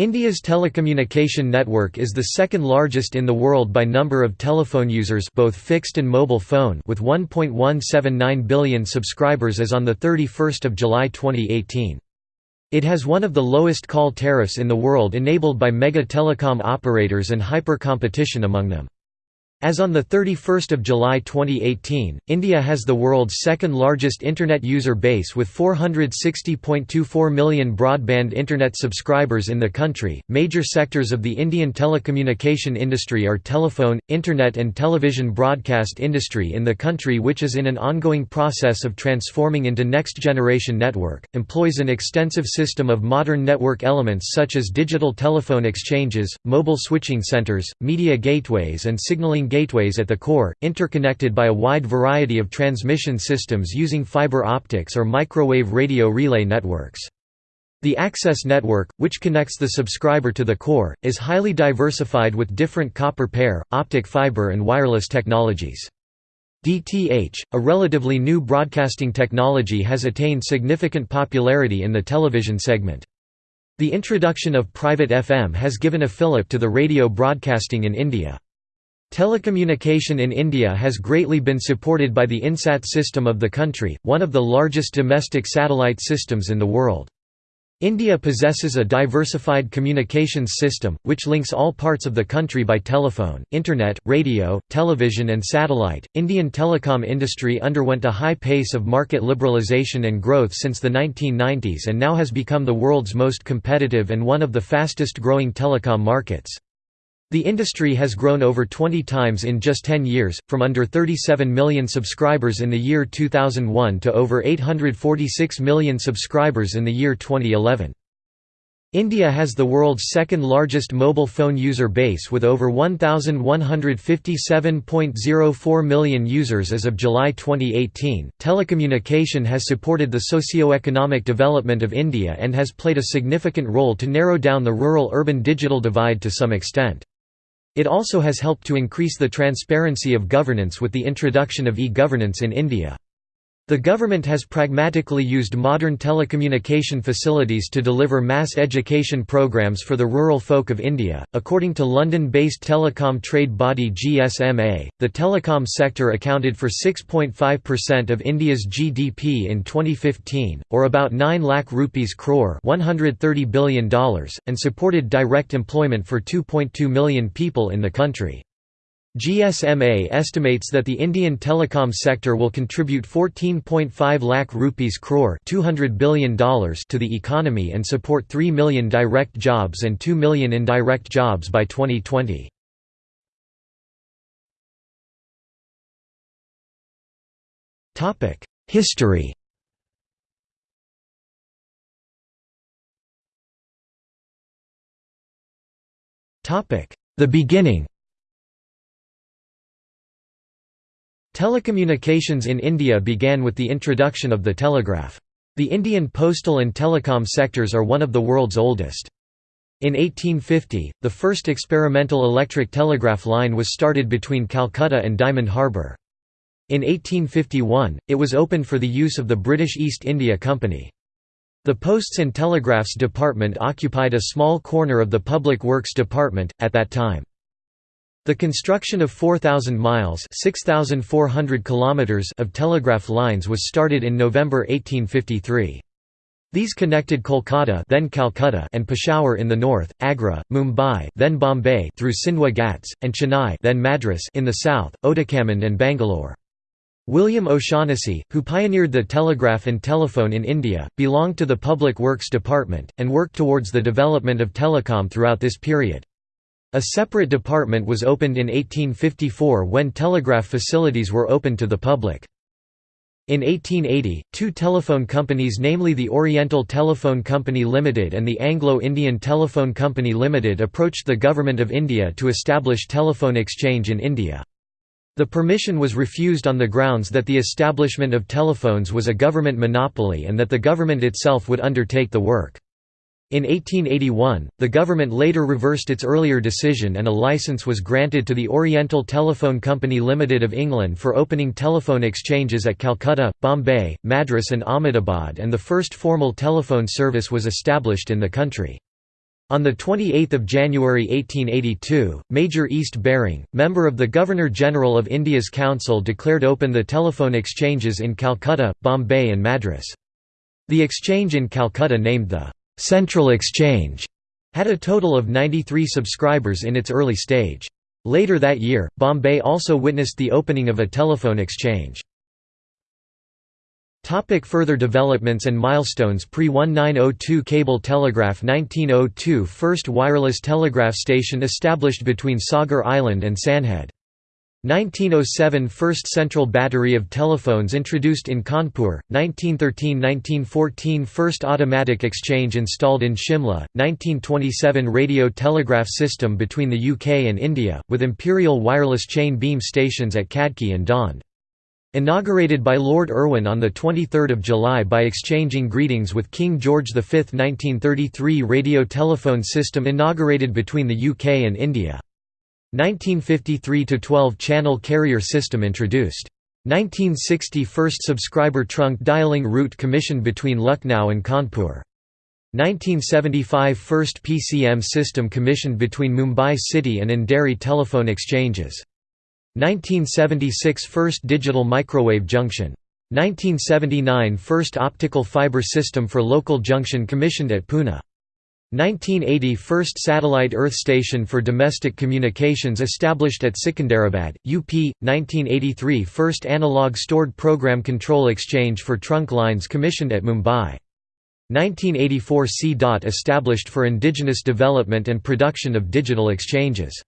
India's telecommunication network is the second largest in the world by number of telephone users both fixed and mobile phone with 1.179 billion subscribers as on 31 July 2018. It has one of the lowest call tariffs in the world enabled by mega telecom operators and hyper-competition among them. As on 31 July 2018, India has the world's second largest Internet user base with 460.24 million broadband Internet subscribers in the country. Major sectors of the Indian telecommunication industry are telephone, Internet, and television broadcast industry in the country, which is in an ongoing process of transforming into next generation network, employs an extensive system of modern network elements such as digital telephone exchanges, mobile switching centers, media gateways, and signaling gateways at the core, interconnected by a wide variety of transmission systems using fiber optics or microwave radio relay networks. The access network, which connects the subscriber to the core, is highly diversified with different copper pair, optic fiber and wireless technologies. DTH, a relatively new broadcasting technology has attained significant popularity in the television segment. The introduction of private FM has given a fillip to the radio broadcasting in India. Telecommunication in India has greatly been supported by the INSAT system of the country, one of the largest domestic satellite systems in the world. India possesses a diversified communications system, which links all parts of the country by telephone, internet, radio, television, and satellite. Indian telecom industry underwent a high pace of market liberalization and growth since the 1990s and now has become the world's most competitive and one of the fastest growing telecom markets. The industry has grown over 20 times in just 10 years, from under 37 million subscribers in the year 2001 to over 846 million subscribers in the year 2011. India has the world's second largest mobile phone user base with over 1,157.04 million users as of July 2018. Telecommunication has supported the socio-economic development of India and has played a significant role to narrow down the rural urban digital divide to some extent. It also has helped to increase the transparency of governance with the introduction of e-governance in India. The government has pragmatically used modern telecommunication facilities to deliver mass education programs for the rural folk of India. According to London based telecom trade body GSMA, the telecom sector accounted for 6.5% of India's GDP in 2015, or about 9 lakh rupees crore $130 billion, and supported direct employment for 2.2 million people in the country. GSMA estimates that the Indian telecom sector will contribute 14.5 lakh rupees crore $200 billion to the economy and support 3 million direct jobs and 2 million indirect jobs by 2020. History The beginning Telecommunications in India began with the introduction of the telegraph. The Indian postal and telecom sectors are one of the world's oldest. In 1850, the first experimental electric telegraph line was started between Calcutta and Diamond Harbour. In 1851, it was opened for the use of the British East India Company. The Posts and Telegraphs Department occupied a small corner of the Public Works Department, at that time. The construction of 4,000 miles of telegraph lines was started in November 1853. These connected Kolkata then Calcutta and Peshawar in the north, Agra, Mumbai then Bombay through Sindhwa Ghats, and Chennai then Madras in the south, Otakam and Bangalore. William O'Shaughnessy, who pioneered the telegraph and telephone in India, belonged to the Public Works Department, and worked towards the development of telecom throughout this period. A separate department was opened in 1854 when telegraph facilities were opened to the public. In 1880, two telephone companies namely the Oriental Telephone Company Limited and the Anglo-Indian Telephone Company Limited approached the Government of India to establish telephone exchange in India. The permission was refused on the grounds that the establishment of telephones was a government monopoly and that the government itself would undertake the work. In 1881, the government later reversed its earlier decision and a licence was granted to the Oriental Telephone Company Limited of England for opening telephone exchanges at Calcutta, Bombay, Madras and Ahmedabad and the first formal telephone service was established in the country. On 28 January 1882, Major East Baring, member of the Governor-General of India's Council declared open the telephone exchanges in Calcutta, Bombay and Madras. The exchange in Calcutta named the «Central Exchange» had a total of 93 subscribers in its early stage. Later that year, Bombay also witnessed the opening of a telephone exchange. Topic further developments and milestones Pre-1902 cable telegraph 1902 First wireless telegraph station established between Sagar Island and Sandhead. 1907 First central battery of telephones introduced in Kanpur, 1913–1914 First automatic exchange installed in Shimla, 1927 radio telegraph system between the UK and India, with imperial wireless chain beam stations at Khadki and Daund. Inaugurated by Lord Irwin on 23 July by exchanging greetings with King George V 1933 radio telephone system inaugurated between the UK and India. 1953 – 12-channel carrier system introduced. 1960 – First subscriber trunk dialing route commissioned between Lucknow and Kanpur. 1975 – First PCM system commissioned between Mumbai City and Andheri telephone exchanges. 1976 – First digital microwave junction. 1979 – First optical fiber system for local junction commissioned at Pune. 1980 – First satellite Earth station for domestic communications established at Sikandarabad, UP. 1983 – First analog stored program control exchange for trunk lines commissioned at Mumbai. 1984 – C-DOT established for indigenous development and production of digital exchanges.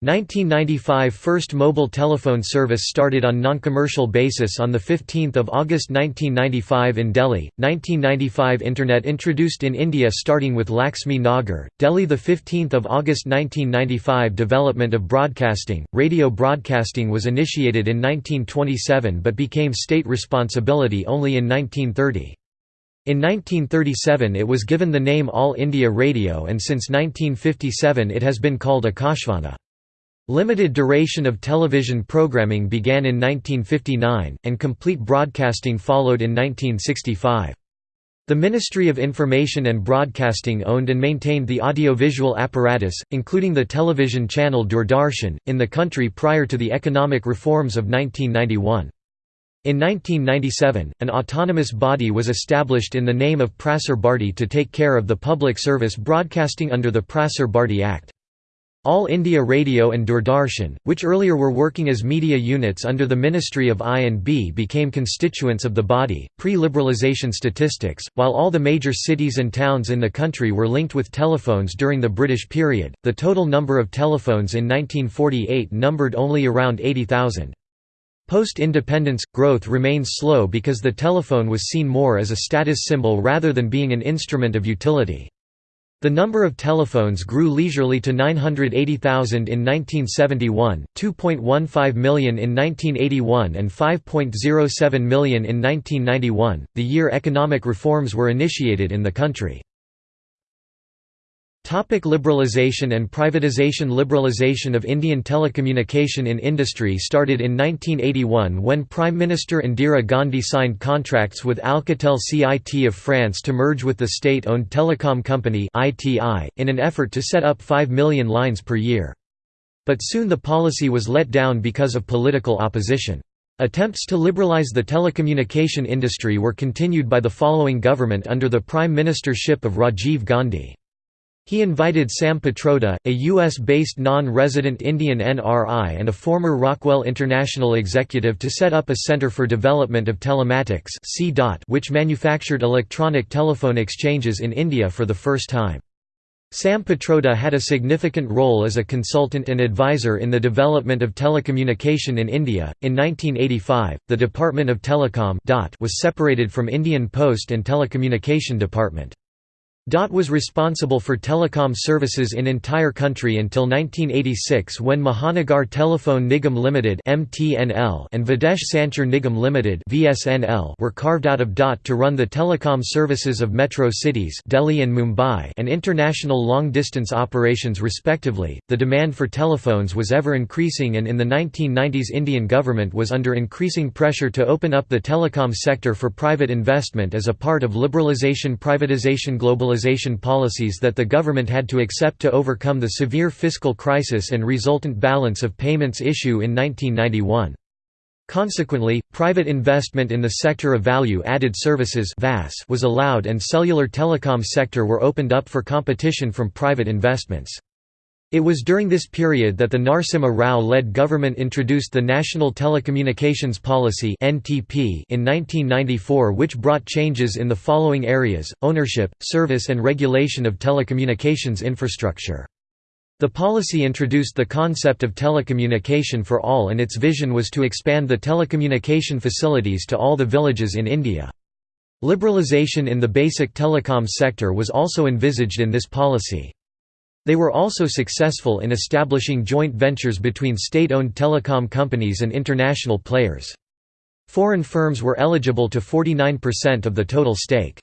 1995 – First mobile telephone service started on non-commercial basis on 15 August 1995 in Delhi, 1995 Internet introduced in India starting with Laxmi Nagar, Delhi 15 August 1995 Development of broadcasting, radio broadcasting was initiated in 1927 but became state responsibility only in 1930. In 1937 it was given the name All India Radio and since 1957 it has been called Akashvani. Limited duration of television programming began in 1959, and complete broadcasting followed in 1965. The Ministry of Information and Broadcasting owned and maintained the audiovisual apparatus, including the television channel Doordarshan, in the country prior to the economic reforms of 1991. In 1997, an autonomous body was established in the name of Prasar Bharati to take care of the public service broadcasting under the Prasar Bharati Act. All India Radio and Doordarshan, which earlier were working as media units under the Ministry of I&B became constituents of the body. Pre-liberalisation statistics, while all the major cities and towns in the country were linked with telephones during the British period, the total number of telephones in 1948 numbered only around 80,000. Post-independence, growth remains slow because the telephone was seen more as a status symbol rather than being an instrument of utility. The number of telephones grew leisurely to 980,000 in 1971, 2.15 million in 1981, and 5.07 million in 1991, the year economic reforms were initiated in the country. Topic liberalisation and privatisation Liberalisation of Indian telecommunication in industry started in 1981 when Prime Minister Indira Gandhi signed contracts with Alcatel CIT of France to merge with the state-owned telecom company in an effort to set up 5 million lines per year. But soon the policy was let down because of political opposition. Attempts to liberalise the telecommunication industry were continued by the following government under the prime ministership of Rajiv Gandhi. He invited Sam Pitroda, a U.S.-based non-resident Indian NRI and a former Rockwell International executive to set up a Center for Development of Telematics which manufactured electronic telephone exchanges in India for the first time. Sam Pitroda had a significant role as a consultant and advisor in the development of telecommunication in India. In 1985, the Department of Telecom was separated from Indian Post and Telecommunication Department. DOT was responsible for telecom services in entire country until 1986 when Mahanagar Telephone Nigam Limited (MTNL) and Videsh Sanchar Nigam Limited (VSNL) were carved out of DOT to run the telecom services of metro cities Delhi and Mumbai and international long-distance operations respectively. The demand for telephones was ever increasing and in the 1990s Indian government was under increasing pressure to open up the telecom sector for private investment as a part of liberalisation privatization globalization policies that the government had to accept to overcome the severe fiscal crisis and resultant balance of payments issue in 1991. Consequently, private investment in the sector of value-added services was allowed and cellular telecom sector were opened up for competition from private investments. It was during this period that the Narasimha Rao-led government introduced the National Telecommunications Policy in 1994 which brought changes in the following areas, ownership, service and regulation of telecommunications infrastructure. The policy introduced the concept of telecommunication for all and its vision was to expand the telecommunication facilities to all the villages in India. Liberalisation in the basic telecom sector was also envisaged in this policy. They were also successful in establishing joint ventures between state-owned telecom companies and international players. Foreign firms were eligible to 49% of the total stake.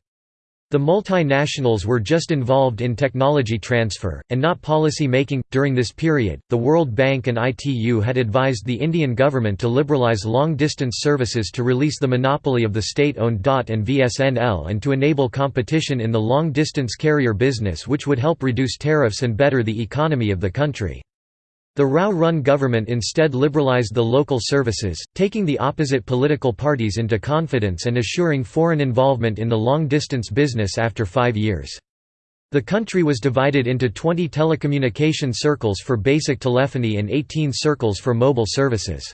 The multinationals were just involved in technology transfer, and not policy making. During this period, the World Bank and ITU had advised the Indian government to liberalize long distance services to release the monopoly of the state owned DOT and VSNL and to enable competition in the long distance carrier business, which would help reduce tariffs and better the economy of the country. The Rao-run government instead liberalized the local services, taking the opposite political parties into confidence and assuring foreign involvement in the long-distance business after five years. The country was divided into 20 telecommunication circles for basic telephony and 18 circles for mobile services.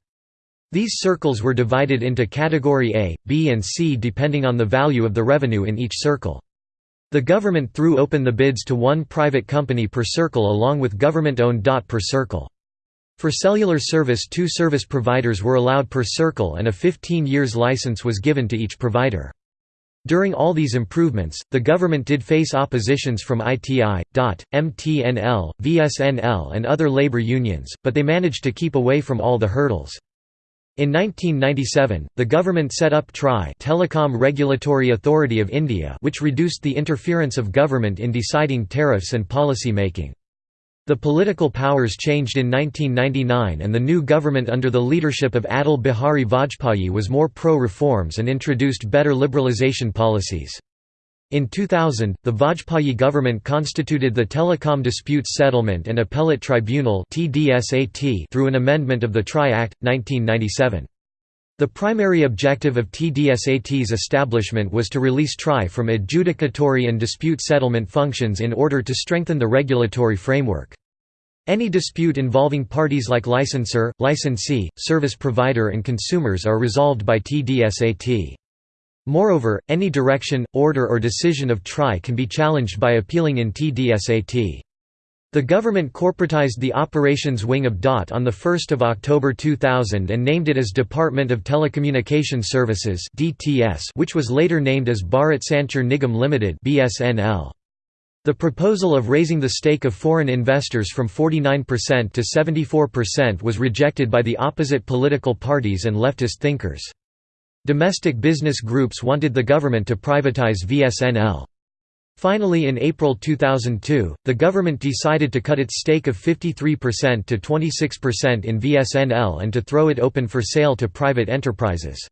These circles were divided into Category A, B and C depending on the value of the revenue in each circle. The government threw open the bids to one private company per circle along with government-owned DOT per circle. For cellular service two service providers were allowed per circle and a 15 years license was given to each provider. During all these improvements, the government did face oppositions from ITI, DOT, MTNL, VSNL and other labor unions, but they managed to keep away from all the hurdles. In 1997, the government set up TRAI Telecom Regulatory Authority of India which reduced the interference of government in deciding tariffs and policy making. The political powers changed in 1999 and the new government under the leadership of Atal Bihari Vajpayee was more pro-reforms and introduced better liberalization policies. In 2000, the Vajpayee government constituted the Telecom Disputes Settlement and Appellate Tribunal through an amendment of the TRAI Act, 1997. The primary objective of TDSAT's establishment was to release TRAI from adjudicatory and dispute settlement functions in order to strengthen the regulatory framework. Any dispute involving parties like licensor, licensee, service provider and consumers are resolved by TDSAT. Moreover, any direction, order or decision of TRAI can be challenged by appealing in TDSAT. The government corporatized the operations wing of DOT on 1 October 2000 and named it as Department of Telecommunication Services which was later named as Bharat Sanchar Nigam Limited The proposal of raising the stake of foreign investors from 49% to 74% was rejected by the opposite political parties and leftist thinkers. Domestic business groups wanted the government to privatize VSNL. Finally in April 2002, the government decided to cut its stake of 53% to 26% in VSNL and to throw it open for sale to private enterprises.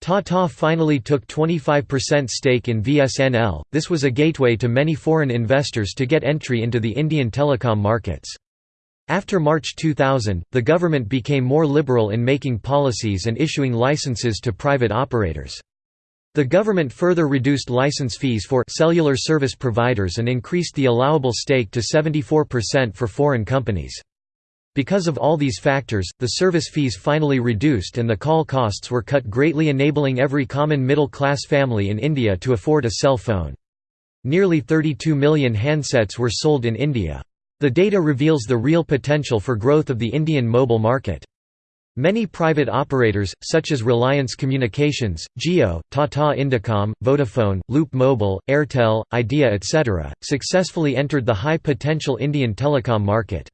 Tata finally took 25% stake in VSNL, this was a gateway to many foreign investors to get entry into the Indian telecom markets. After March 2000, the government became more liberal in making policies and issuing licenses to private operators. The government further reduced license fees for cellular service providers and increased the allowable stake to 74% for foreign companies. Because of all these factors, the service fees finally reduced and the call costs were cut greatly enabling every common middle-class family in India to afford a cell phone. Nearly 32 million handsets were sold in India. The data reveals the real potential for growth of the Indian mobile market. Many private operators, such as Reliance Communications, Jio, Tata Indicom, Vodafone, Loop Mobile, Airtel, Idea etc., successfully entered the high-potential Indian telecom market.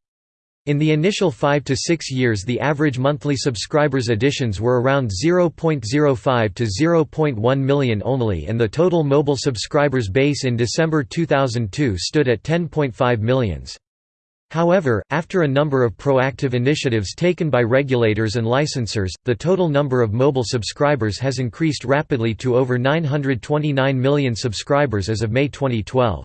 In the initial 5 to 6 years the average monthly subscribers additions were around 0.05 to 0.1 million only and the total mobile subscribers base in December 2002 stood at 10.5 millions. However, after a number of proactive initiatives taken by regulators and licensors, the total number of mobile subscribers has increased rapidly to over 929 million subscribers as of May 2012.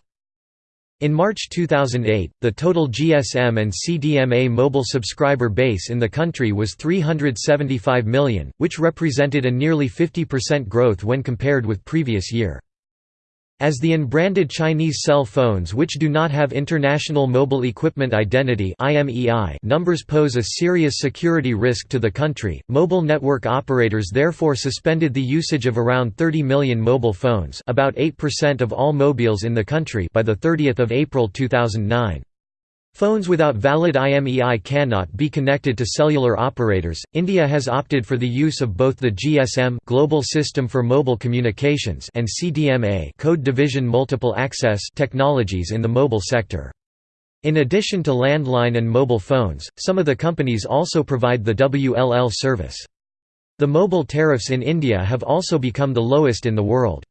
In March 2008, the total GSM and CDMA mobile subscriber base in the country was 375 million, which represented a nearly 50% growth when compared with previous year. As the unbranded Chinese cell phones which do not have International Mobile Equipment Identity numbers pose a serious security risk to the country, mobile network operators therefore suspended the usage of around 30 million mobile phones about 8% of all mobiles in the country by 30 April 2009. Phones without valid IMEI cannot be connected to cellular operators. India has opted for the use of both the GSM Global System for Mobile Communications and CDMA Code Division Multiple Access technologies in the mobile sector. In addition to landline and mobile phones, some of the companies also provide the WLL service. The mobile tariffs in India have also become the lowest in the world.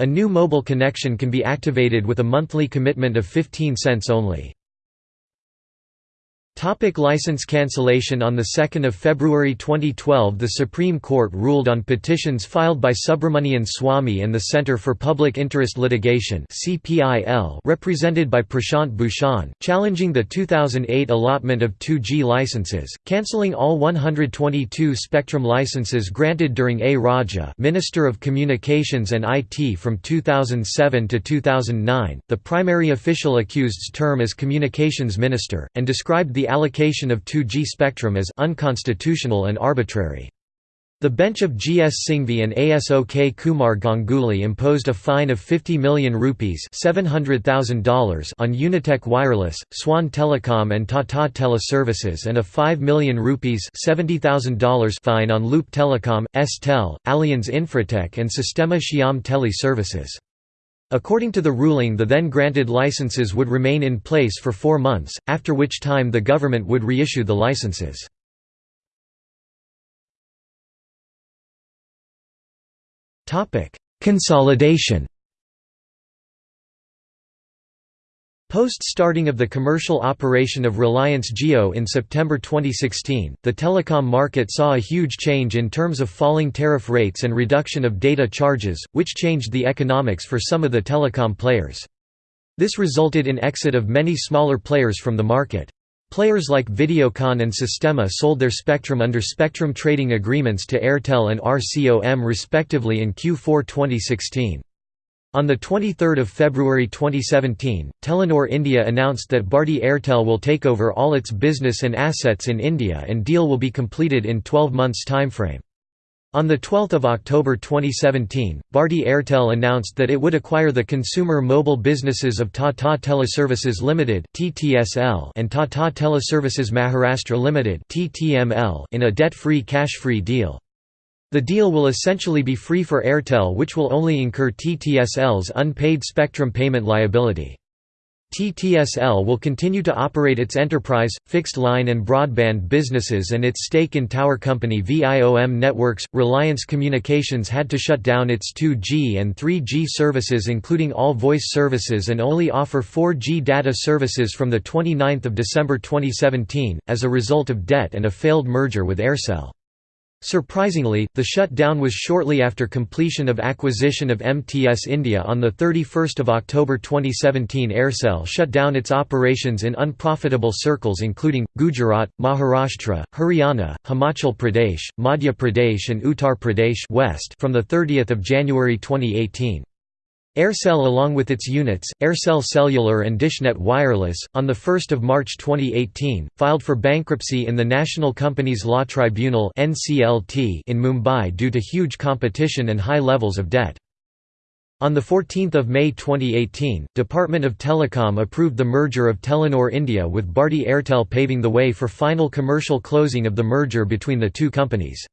A new mobile connection can be activated with a monthly commitment of 15 cents only. Topic license cancellation On 2 February 2012 the Supreme Court ruled on petitions filed by Subramanian Swamy and the Center for Public Interest Litigation represented by Prashant Bhushan, challenging the 2008 allotment of 2G licenses, cancelling all 122 spectrum licenses granted during A. Raja Minister of Communications and IT from 2007 to 2009, the primary official accused's term as Communications Minister, and described the allocation of 2G spectrum as unconstitutional and arbitrary. The bench of G. S. Singhvi and ASOK Kumar Ganguly imposed a fine of 50 million rupees $700,000 on Unitech Wireless, Swan Telecom and Tata Teleservices and a 5 million rupees $70,000 fine on Loop Telecom, S-Tel, Allianz Infratech and Sistema Shyam Tele Services. According to the ruling the then granted licenses would remain in place for four months, after which time the government would reissue the licenses. Consolidation Post-starting of the commercial operation of Reliance Jio in September 2016, the telecom market saw a huge change in terms of falling tariff rates and reduction of data charges, which changed the economics for some of the telecom players. This resulted in exit of many smaller players from the market. Players like Videocon and Sistema sold their spectrum under spectrum trading agreements to Airtel and RCOM respectively in Q4 2016. On 23 February 2017, Telenor India announced that Bharti Airtel will take over all its business and assets in India and deal will be completed in 12 months timeframe. On 12 October 2017, Bharti Airtel announced that it would acquire the consumer mobile businesses of Tata Teleservices Limited and Tata Teleservices Maharashtra Limited in a debt-free cash-free deal. The deal will essentially be free for Airtel which will only incur TTSL's unpaid spectrum payment liability. TTSL will continue to operate its enterprise, fixed line and broadband businesses and its stake in tower company VIOM Networks. Reliance Communications had to shut down its 2G and 3G services including all voice services and only offer 4G data services from 29 December 2017, as a result of debt and a failed merger with Aircel. Surprisingly, the shutdown was shortly after completion of acquisition of MTS India on 31 October 2017 Aircel shut down its operations in unprofitable circles including, Gujarat, Maharashtra, Haryana, Himachal Pradesh, Madhya Pradesh and Uttar Pradesh West from 30 January 2018. Aircel along with its units, Aircel Cellular and Dishnet Wireless, on 1 March 2018, filed for bankruptcy in the National Companies Law Tribunal in Mumbai due to huge competition and high levels of debt. On 14 May 2018, Department of Telecom approved the merger of Telenor India with Bharti Airtel paving the way for final commercial closing of the merger between the two companies.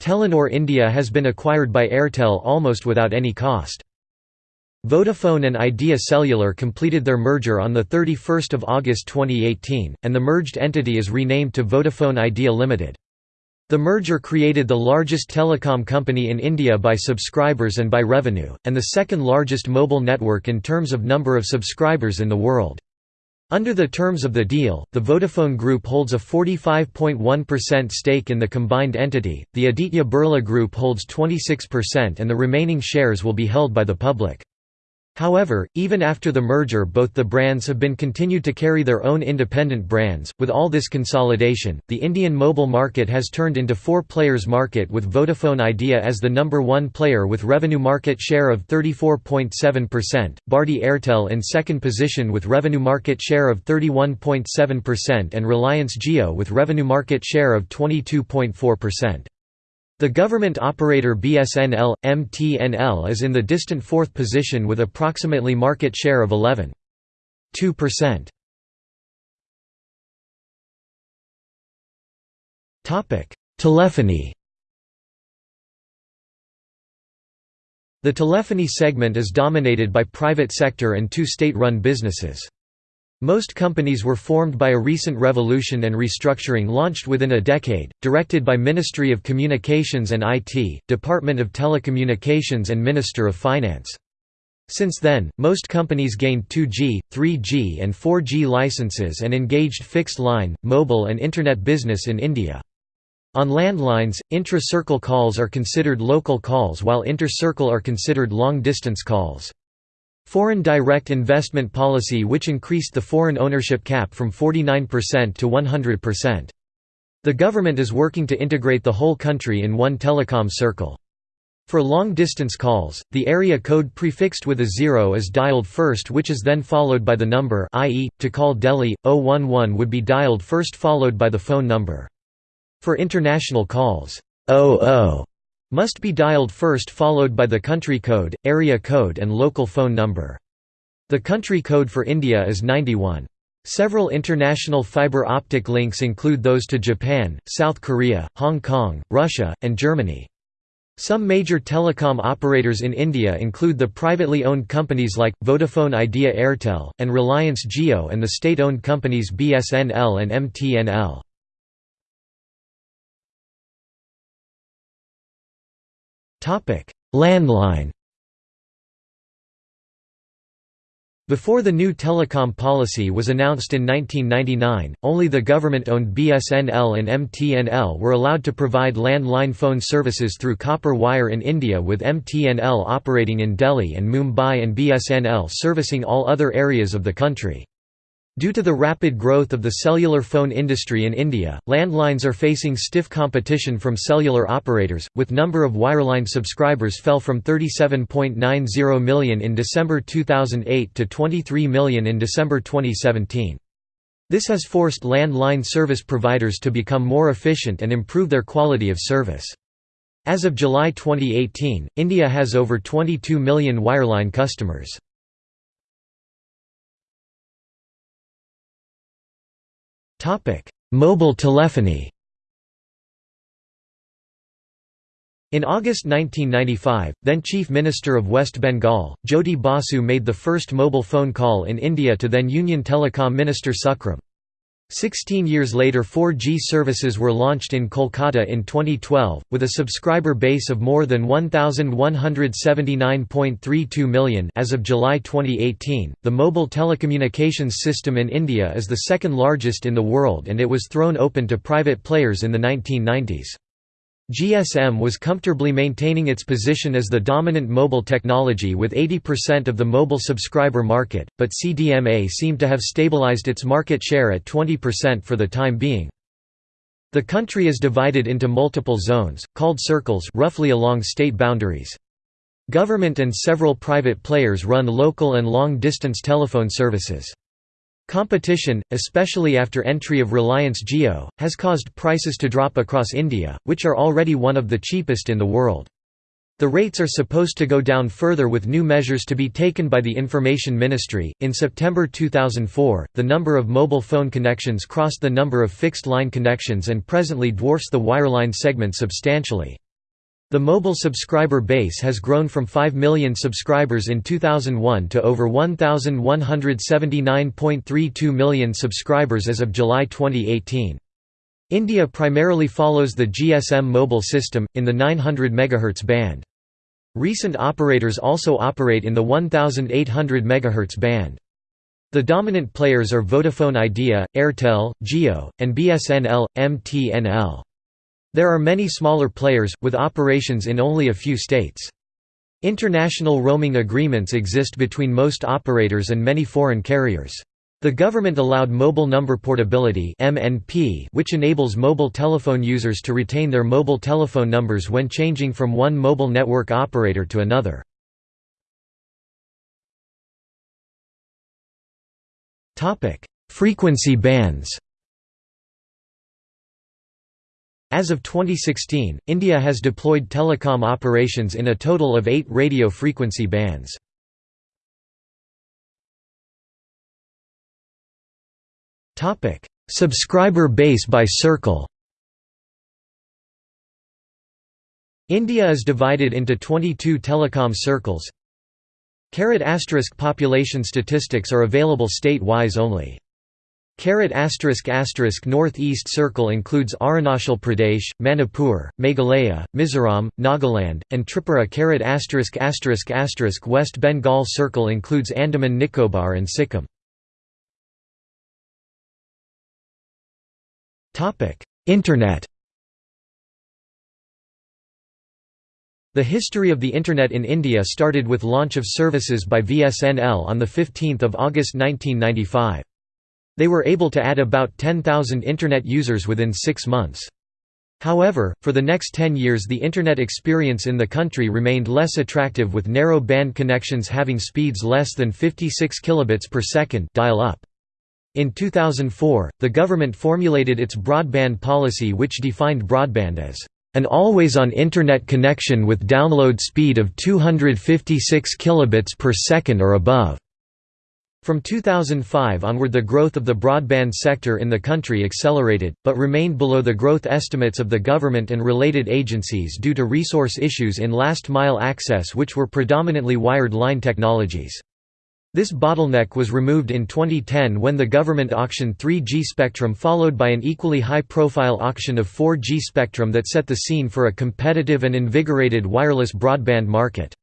Telenor India has been acquired by Airtel almost without any cost. Vodafone and Idea Cellular completed their merger on 31 August 2018, and the merged entity is renamed to Vodafone Idea Limited. The merger created the largest telecom company in India by subscribers and by revenue, and the second largest mobile network in terms of number of subscribers in the world. Under the terms of the deal, the Vodafone Group holds a 45.1% stake in the combined entity, the Aditya Birla Group holds 26% and the remaining shares will be held by the public. However, even after the merger both the brands have been continued to carry their own independent brands. With all this consolidation, the Indian mobile market has turned into four players market with Vodafone Idea as the number one player with revenue market share of 34.7%, Bharti Airtel in second position with revenue market share of 31.7% and Reliance Jio with revenue market share of 22.4%. The government operator BSNL, MTNL is in the distant fourth position with approximately market share of 11.2%. Telephony The telephony segment is dominated by private sector and two state-run businesses. Most companies were formed by a recent revolution and restructuring launched within a decade, directed by Ministry of Communications and IT, Department of Telecommunications and Minister of Finance. Since then, most companies gained 2G, 3G and 4G licenses and engaged fixed line, mobile and Internet business in India. On landlines, intra-circle calls are considered local calls while inter-circle are considered long-distance calls. Foreign direct investment policy which increased the foreign ownership cap from 49% to 100%. The government is working to integrate the whole country in one telecom circle. For long-distance calls, the area code prefixed with a zero is dialed first which is then followed by the number i.e., to call Delhi, 011 would be dialed first followed by the phone number. For international calls, 00 must be dialed first followed by the country code, area code and local phone number. The country code for India is 91. Several international fiber optic links include those to Japan, South Korea, Hong Kong, Russia, and Germany. Some major telecom operators in India include the privately owned companies like, Vodafone Idea Airtel, and Reliance Jio and the state-owned companies BSNL and MTNL. Landline Before the new telecom policy was announced in 1999, only the government-owned BSNL and MTNL were allowed to provide landline phone services through copper wire in India with MTNL operating in Delhi and Mumbai and BSNL servicing all other areas of the country. Due to the rapid growth of the cellular phone industry in India, landlines are facing stiff competition from cellular operators, with number of wireline subscribers fell from 37.90 million in December 2008 to 23 million in December 2017. This has forced landline service providers to become more efficient and improve their quality of service. As of July 2018, India has over 22 million wireline customers. Mobile telephony In August 1995, then Chief Minister of West Bengal, Jyoti Basu made the first mobile phone call in India to then Union Telecom Minister Sukh Ram. Sixteen years later 4G services were launched in Kolkata in 2012, with a subscriber base of more than 1,179.32 million as of July 2018. The mobile telecommunications system in India is the second largest in the world and it was thrown open to private players in the 1990s. GSM was comfortably maintaining its position as the dominant mobile technology with 80% of the mobile subscriber market, but CDMA seemed to have stabilized its market share at 20% for the time being. The country is divided into multiple zones, called circles roughly along state boundaries. Government and several private players run local and long-distance telephone services. Competition, especially after entry of Reliance Jio, has caused prices to drop across India, which are already one of the cheapest in the world. The rates are supposed to go down further with new measures to be taken by the Information Ministry. In September 2004, the number of mobile phone connections crossed the number of fixed line connections and presently dwarfs the wireline segment substantially. The mobile subscriber base has grown from 5 million subscribers in 2001 to over 1,179.32 million subscribers as of July 2018. India primarily follows the GSM mobile system, in the 900 MHz band. Recent operators also operate in the 1800 MHz band. The dominant players are Vodafone Idea, Airtel, Jio, and BSNL, MTNL. There are many smaller players, with operations in only a few states. International roaming agreements exist between most operators and many foreign carriers. The government allowed mobile number portability (MNP), which enables mobile telephone users to retain their mobile telephone numbers when changing from one mobile network operator to another. Topic: Frequency bands. As of 2016, India has deployed telecom operations in a total of 8 radio frequency bands. Subscriber base by circle. India is divided into 22 telecom circles. Carat asterisk population statistics are available state-wise only. Carat asterisk asterisk Northeast Circle includes Arunachal Pradesh, Manipur, Meghalaya, Mizoram, Nagaland, and Tripura. Carat asterisk asterisk asterisk West Bengal Circle includes Andaman Nicobar and Sikkim. Topic: Internet The history of the Internet in India started with launch of services by VSNL on 15 August 1995. They were able to add about 10,000 Internet users within six months. However, for the next 10 years the Internet experience in the country remained less attractive with narrow band connections having speeds less than 56 kilobits per second dial-up. In 2004, the government formulated its broadband policy which defined broadband as an always-on internet connection with download speed of 256 kilobits per second or above. From 2005 onward the growth of the broadband sector in the country accelerated, but remained below the growth estimates of the government and related agencies due to resource issues in last-mile access which were predominantly wired line technologies. This bottleneck was removed in 2010 when the government auctioned 3G spectrum followed by an equally high-profile auction of 4G spectrum that set the scene for a competitive and invigorated wireless broadband market.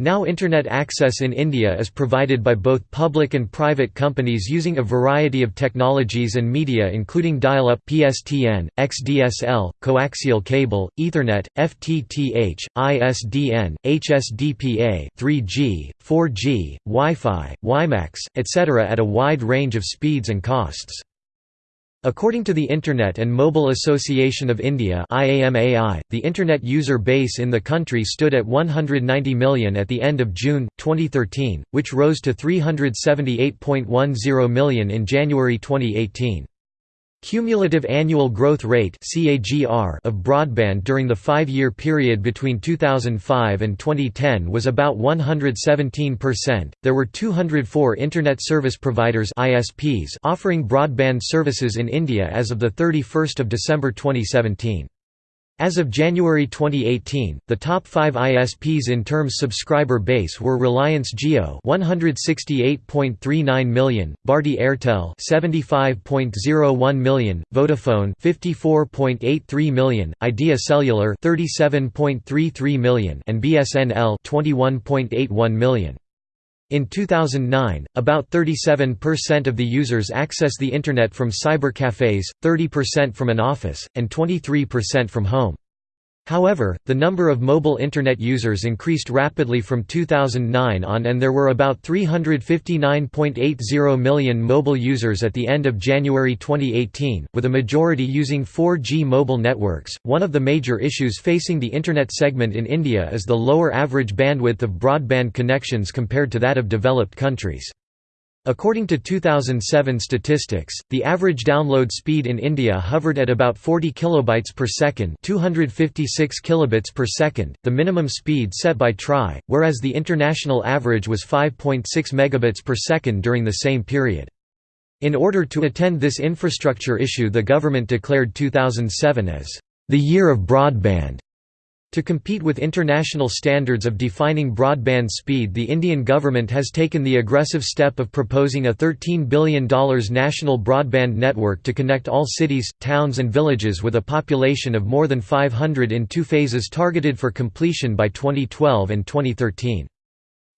Now Internet access in India is provided by both public and private companies using a variety of technologies and media including dial-up PSTN, XDSL, coaxial cable, Ethernet, FTTH, ISDN, HSDPA 3G, 4G, Wi-Fi, WiMAX, etc. at a wide range of speeds and costs. According to the Internet and Mobile Association of India the Internet user base in the country stood at 190 million at the end of June, 2013, which rose to 378.10 million in January 2018. Cumulative annual growth rate of broadband during the five-year period between 2005 and 2010 was about 117%. There were 204 Internet Service Providers (ISPs) offering broadband services in India as of the 31st of December 2017. As of January 2018, the top 5 ISPs in terms subscriber base were Reliance Jio 168.39 million, Bharti Airtel 75.01 million, Vodafone 54.83 million, Idea Cellular 37.33 million and BSNL 21.81 million. In 2009, about 37% of the users access the Internet from cybercafes, 30% from an office, and 23% from home. However, the number of mobile Internet users increased rapidly from 2009 on and there were about 359.80 million mobile users at the end of January 2018, with a majority using 4G mobile networks. One of the major issues facing the Internet segment in India is the lower average bandwidth of broadband connections compared to that of developed countries. According to 2007 statistics, the average download speed in India hovered at about 40 kilobytes per second, 256 kilobits per second, the minimum speed set by TRAI, whereas the international average was 5.6 megabits per second during the same period. In order to attend this infrastructure issue the government declared 2007 as the year of broadband. To compete with international standards of defining broadband speed the Indian government has taken the aggressive step of proposing a $13 billion national broadband network to connect all cities, towns and villages with a population of more than 500 in two phases targeted for completion by 2012 and 2013.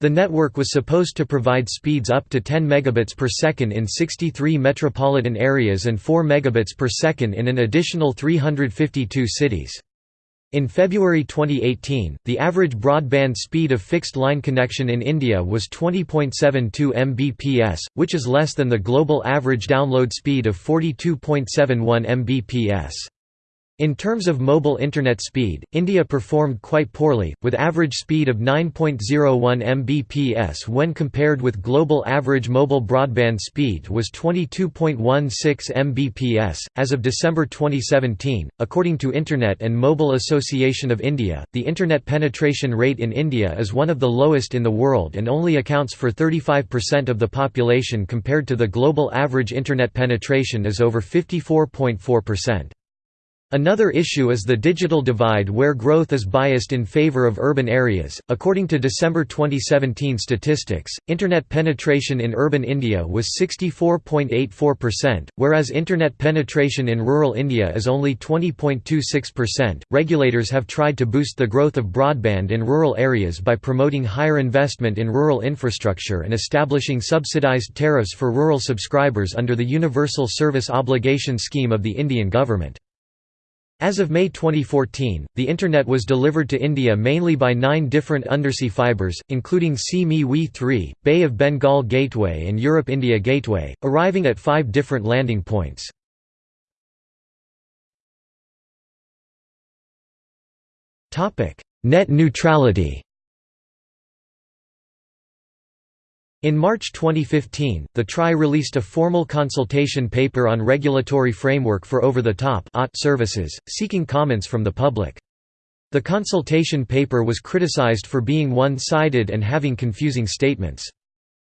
The network was supposed to provide speeds up to 10 megabits per second in 63 metropolitan areas and 4 megabits per second in an additional 352 cities. In February 2018, the average broadband speed of fixed-line connection in India was 20.72 Mbps, which is less than the global average download speed of 42.71 Mbps. In terms of mobile Internet speed, India performed quite poorly, with average speed of 9.01 Mbps when compared with global average mobile broadband speed was 22.16 Mbps. As of December 2017, according to Internet and Mobile Association of India, the Internet penetration rate in India is one of the lowest in the world and only accounts for 35% of the population compared to the global average Internet penetration is over 54.4%. Another issue is the digital divide where growth is biased in favor of urban areas. According to December 2017 statistics, internet penetration in urban India was 64.84%, whereas internet penetration in rural India is only 20.26%. Regulators have tried to boost the growth of broadband in rural areas by promoting higher investment in rural infrastructure and establishing subsidized tariffs for rural subscribers under the Universal Service Obligation Scheme of the Indian government. As of May 2014, the Internet was delivered to India mainly by nine different undersea fibers, including SEA-ME-WE 3, Bay of Bengal Gateway and Europe-India Gateway, arriving at five different landing points. Net neutrality In March 2015, the TRAI released a formal consultation paper on regulatory framework for over-the-top ah, services, seeking comments from the public. The consultation paper was criticized for being one-sided and having confusing statements.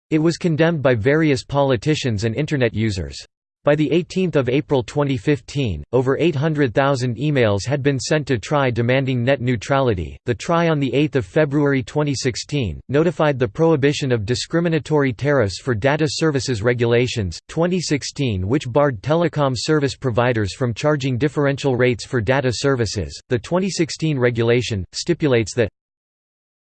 It was condemned by various politicians and Internet users. By 18 April 2015, over 800,000 emails had been sent to TRAI demanding net neutrality. The TRAI on 8 February 2016 notified the prohibition of discriminatory tariffs for data services regulations 2016, which barred telecom service providers from charging differential rates for data services. The 2016 regulation stipulates that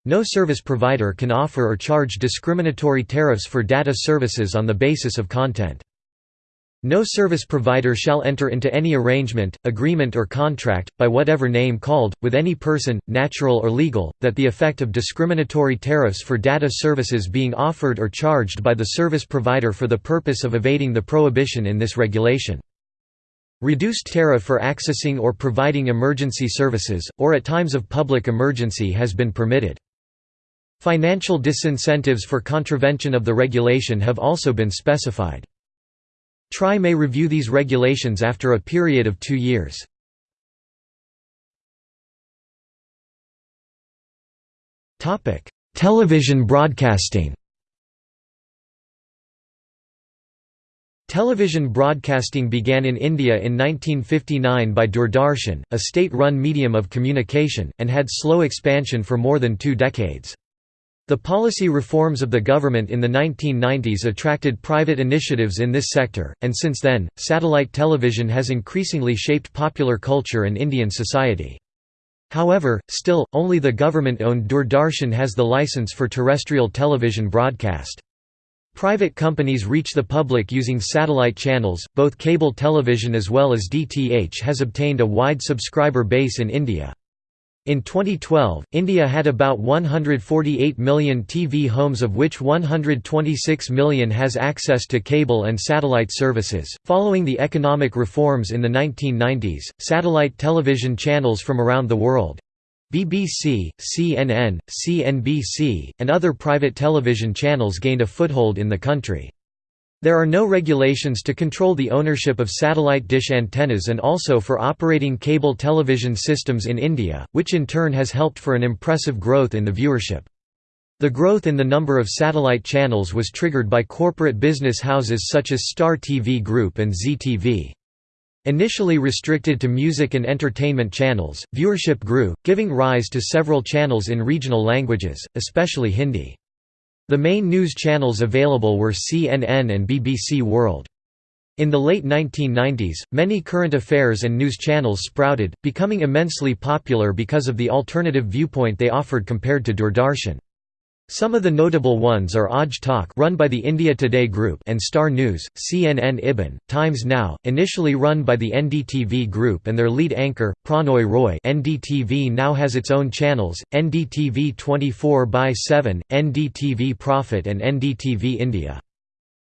no service provider can offer or charge discriminatory tariffs for data services on the basis of content. No service provider shall enter into any arrangement, agreement or contract, by whatever name called, with any person, natural or legal, that the effect of discriminatory tariffs for data services being offered or charged by the service provider for the purpose of evading the prohibition in this regulation. Reduced tariff for accessing or providing emergency services, or at times of public emergency has been permitted. Financial disincentives for contravention of the regulation have also been specified. TRAI may review these regulations after a period of two years. Television broadcasting Television broadcasting began in India in 1959 by Doordarshan, a state-run medium of communication, and had slow expansion for more than two decades. The policy reforms of the government in the 1990s attracted private initiatives in this sector, and since then, satellite television has increasingly shaped popular culture and Indian society. However, still, only the government-owned Doordarshan has the license for terrestrial television broadcast. Private companies reach the public using satellite channels, both cable television as well as DTH has obtained a wide subscriber base in India. In 2012, India had about 148 million TV homes of which 126 million has access to cable and satellite services. Following the economic reforms in the 1990s, satellite television channels from around the world BBC, CNN, CNBC, and other private television channels gained a foothold in the country. There are no regulations to control the ownership of satellite dish antennas and also for operating cable television systems in India, which in turn has helped for an impressive growth in the viewership. The growth in the number of satellite channels was triggered by corporate business houses such as Star TV Group and Zee TV. Initially restricted to music and entertainment channels, viewership grew, giving rise to several channels in regional languages, especially Hindi. The main news channels available were CNN and BBC World. In the late 1990s, many current affairs and news channels sprouted, becoming immensely popular because of the alternative viewpoint they offered compared to Doordarshan. Some of the notable ones are Aaj Tak run by the India Today Group and Star News, CNN IBN, Times Now, initially run by the NDTV Group and their lead anchor, Prannoy Roy NDTV now has its own channels, NDTV 24 by 7, NDTV Profit and NDTV India.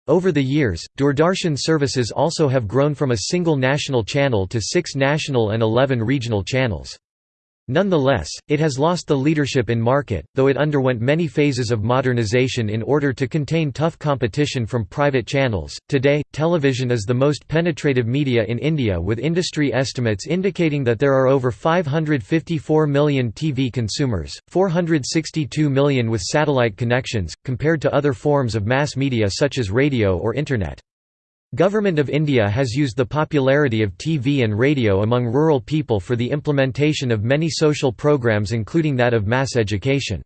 Over the years, Doordarshan services also have grown from a single national channel to six national and 11 regional channels. Nonetheless, it has lost the leadership in market, though it underwent many phases of modernization in order to contain tough competition from private channels. Today, television is the most penetrative media in India, with industry estimates indicating that there are over 554 million TV consumers, 462 million with satellite connections, compared to other forms of mass media such as radio or Internet. Government of India has used the popularity of TV and radio among rural people for the implementation of many social programs including that of mass education.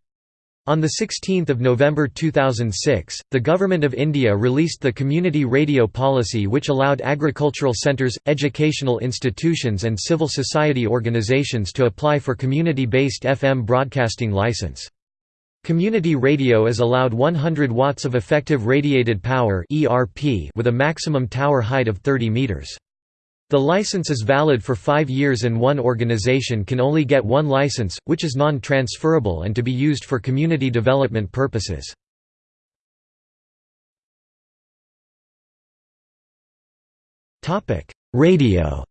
On 16 November 2006, the Government of India released the Community Radio Policy which allowed agricultural centres, educational institutions and civil society organisations to apply for community-based FM broadcasting licence. Community radio is allowed 100 watts of effective radiated power with a maximum tower height of 30 meters. The license is valid for five years and one organization can only get one license, which is non-transferable and to be used for community development purposes. Radio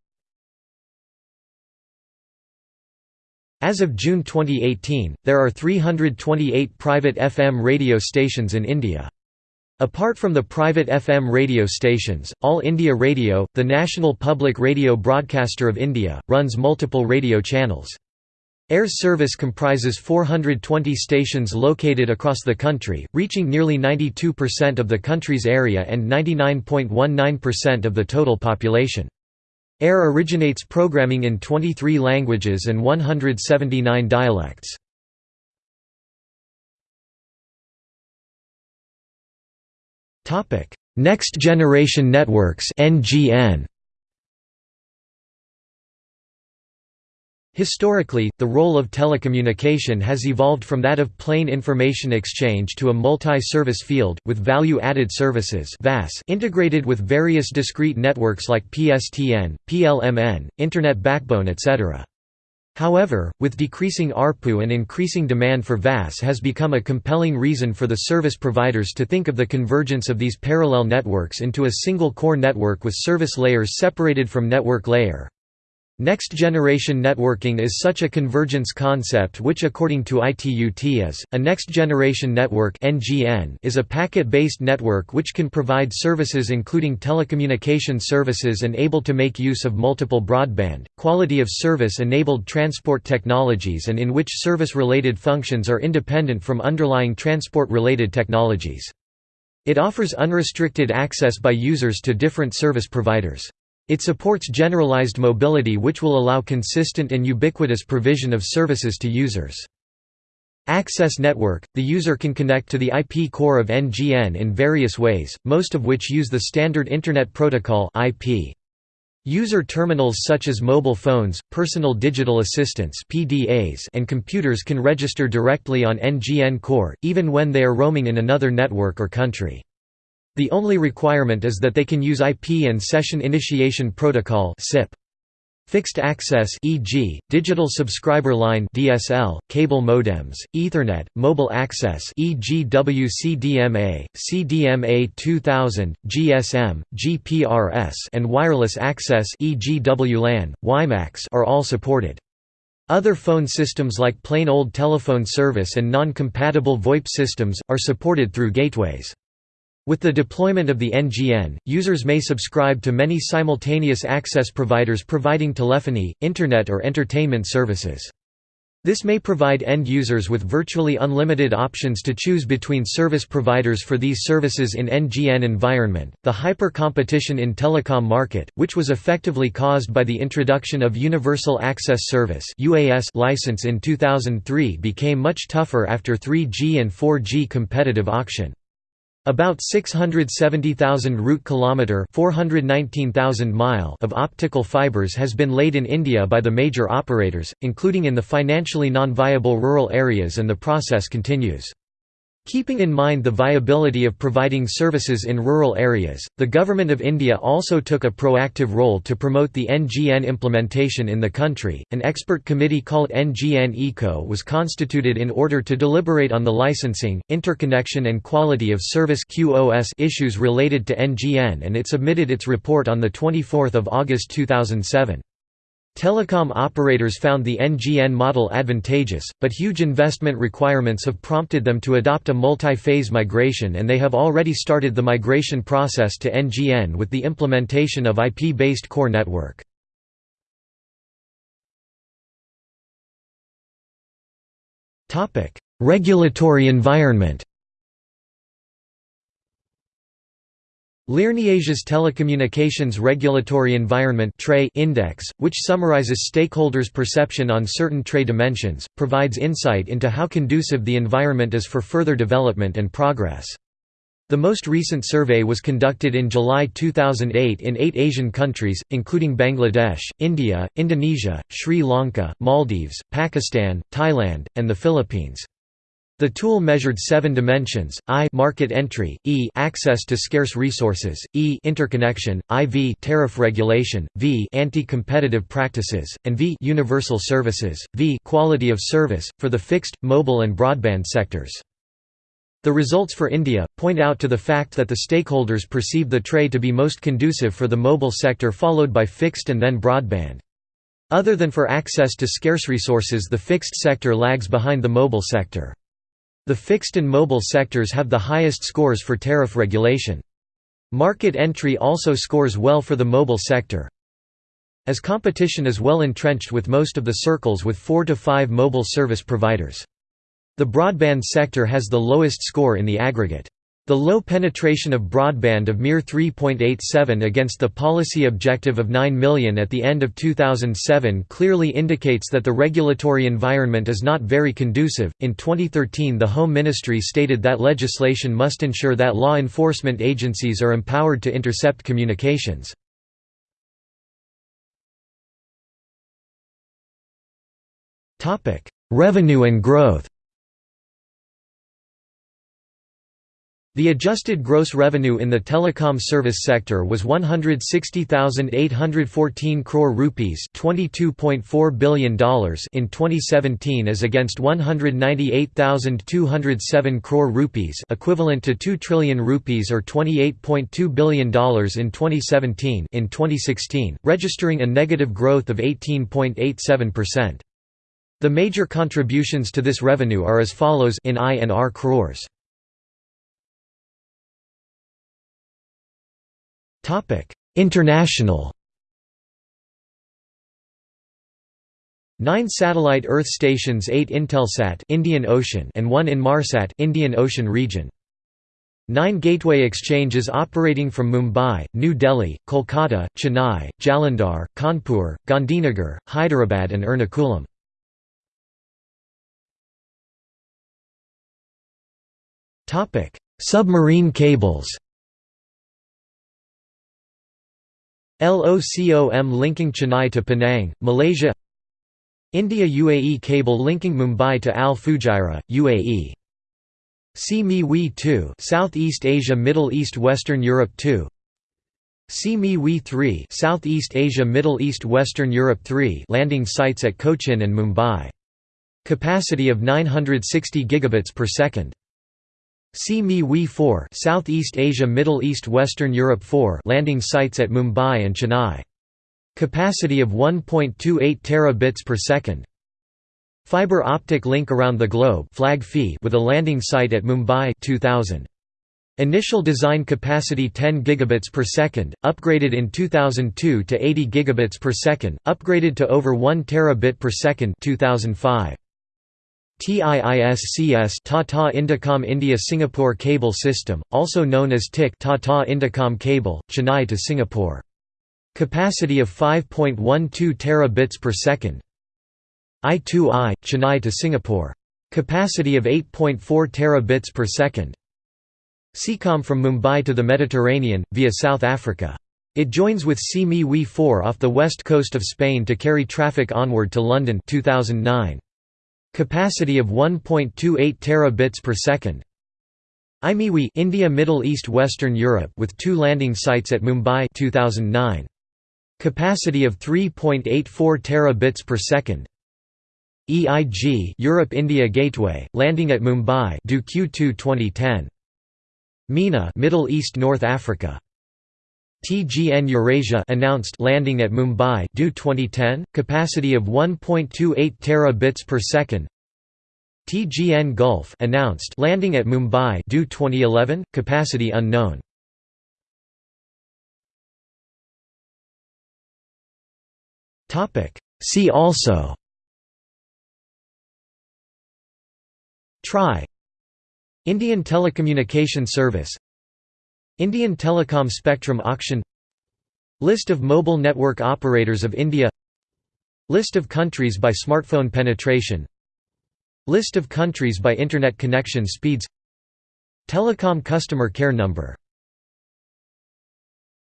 As of June 2018, there are 328 private FM radio stations in India. Apart from the private FM radio stations, All India Radio, the national public radio broadcaster of India, runs multiple radio channels. AIR's service comprises 420 stations located across the country, reaching nearly 92% of the country's area and 99.19% of the total population. AIR originates programming in 23 languages and 179 dialects. Next Generation Networks (NGN). Historically, the role of telecommunication has evolved from that of plain information exchange to a multi-service field, with value-added services integrated with various discrete networks like PSTN, PLMN, Internet backbone etc. However, with decreasing ARPU and increasing demand for VAS has become a compelling reason for the service providers to think of the convergence of these parallel networks into a single core network with service layers separated from network layer. Next-generation networking is such a convergence concept which according to ITU-T is, a next-generation network is a packet-based network which can provide services including telecommunication services and able to make use of multiple broadband, quality of service enabled transport technologies and in which service-related functions are independent from underlying transport-related technologies. It offers unrestricted access by users to different service providers. It supports generalized mobility which will allow consistent and ubiquitous provision of services to users. Access Network – The user can connect to the IP core of NGN in various ways, most of which use the standard Internet Protocol IP. User terminals such as mobile phones, personal digital assistants PDAs and computers can register directly on NGN core, even when they are roaming in another network or country. The only requirement is that they can use IP and Session Initiation Protocol (SIP). Fixed access e.g., digital subscriber line (DSL), cable modems, Ethernet, mobile access e.g. WCDMA, CDMA 2000, GSM, GPRS, and wireless access e.g. WLAN, WiMAX are all supported. Other phone systems like plain old telephone service and non-compatible VoIP systems are supported through gateways. With the deployment of the NGN, users may subscribe to many simultaneous access providers providing telephony, internet or entertainment services. This may provide end users with virtually unlimited options to choose between service providers for these services in NGN environment. The hyper-competition in telecom market, which was effectively caused by the introduction of Universal Access Service (UAS) license in 2003 became much tougher after 3G and 4G competitive auction. About 670,000 route kilometre (419,000 mile) of optical fibers has been laid in India by the major operators, including in the financially non-viable rural areas and the process continues. Keeping in mind the viability of providing services in rural areas, the Government of India also took a proactive role to promote the NGN implementation in the country. An expert committee called NGN ECO was constituted in order to deliberate on the licensing, interconnection, and quality of service issues related to NGN, and it submitted its report on 24 August 2007. Telecom operators found the NGN model advantageous, but huge investment requirements have prompted them to adopt a multi-phase migration and they have already started the migration process to NGN with the implementation of IP-based core network. Regulatory environment LIRNEasia's Telecommunications Regulatory Environment Index, which summarizes stakeholders' perception on certain TRE dimensions, provides insight into how conducive the environment is for further development and progress. The most recent survey was conducted in July 2008 in eight Asian countries, including Bangladesh, India, Indonesia, Sri Lanka, Maldives, Pakistan, Thailand, and the Philippines. The tool measured seven dimensions: I market entry, E access to scarce resources, E interconnection, IV tariff regulation, V anti-competitive practices, and V universal services, V quality of service for the fixed, mobile and broadband sectors. The results for India point out to the fact that the stakeholders perceive the TRE to be most conducive for the mobile sector followed by fixed and then broadband. Other than for access to scarce resources the fixed sector lags behind the mobile sector. The fixed and mobile sectors have the highest scores for tariff regulation. Market entry also scores well for the mobile sector. As competition is well entrenched with most of the circles with 4 to 5 mobile service providers. The broadband sector has the lowest score in the aggregate. The low penetration of broadband of mere 3.87 against the policy objective of 9 million at the end of 2007 clearly indicates that the regulatory environment is not very conducive. In 2013, the Home Ministry stated that legislation must ensure that law enforcement agencies are empowered to intercept communications. Revenue and growth The adjusted gross revenue in the telecom service sector was 160,814 crore rupees $22.4 billion in 2017 as against 198,207 crore rupees equivalent to 2 trillion rupees or $28.2 billion in 2017 in 2016, registering a negative growth of 18.87%. The major contributions to this revenue are as follows in I and R crores. International Nine satellite Earth stations 8 Intelsat Indian Ocean and 1 Inmarsat Indian Ocean region. Nine gateway exchanges operating from Mumbai, New Delhi, Kolkata, Chennai, Jalandhar, Kanpur, Gandhinagar, Hyderabad and Ernakulam. Submarine cables LOCOM linking Chennai to Penang, Malaysia India-UAE cable linking Mumbai to Al Fujairah, UAE SEA-ME-WE 2 Southeast Asia Middle East Western Europe 2 SEA-ME-WE 3 Southeast Asia Middle East Western Europe 3 landing sites at Cochin and Mumbai. Capacity of 960 gigabits per second. SEA-ME-WE 4 Southeast Asia Middle East Western Europe 4 landing sites at Mumbai and Chennai. Capacity of 1.28 terabits per second. Fiber optic link around the globe FLAG FEA with a landing site at Mumbai 2000. Initial design capacity 10 gigabits per second, upgraded in 2002 to 80 gigabits per second, upgraded to over 1 terabit per second 2005. TIISCS Tata Indicom India Singapore Cable System, also known as TIC Tata Indicom Cable, Chennai to Singapore. Capacity of 5.12 terabits per second. I2I, Chennai to Singapore. Capacity of 8.4 terabits per second. SEACOM from Mumbai to the Mediterranean, via South Africa. It joins with SEA-ME-WE 4 off the west coast of Spain to carry traffic onward to London 2009. Capacity of 1.28 terabits per second. IMEWE India Middle East Western Europe with two landing sites at Mumbai 2009. Capacity of 3.84 terabits per second. EIG Europe India Gateway landing at Mumbai due Q2 2010. MENA Middle East North Africa TGN Eurasia announced landing at Mumbai due 2010 capacity of 1.28 terabits per second. TGN Gulf announced landing at Mumbai due 2011 capacity unknown. Topic. See also TRI Indian Telecommunication Service Indian Telecom Spectrum Auction List of mobile network operators of India List of countries by smartphone penetration List of countries by Internet connection speeds Telecom customer care number